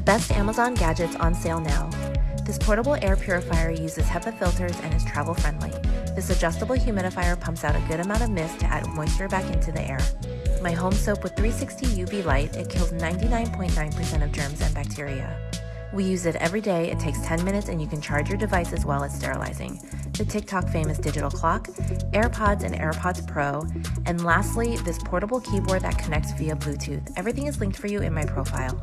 The best Amazon gadgets on sale now. This portable air purifier uses HEPA filters and is travel friendly. This adjustable humidifier pumps out a good amount of mist to add moisture back into the air. My home soap with 360 UV light, it kills 99.9% of germs and bacteria. We use it every day. It takes 10 minutes and you can charge your device as well as sterilizing. The TikTok famous digital clock, AirPods and AirPods Pro, and lastly, this portable keyboard that connects via Bluetooth. Everything is linked for you in my profile.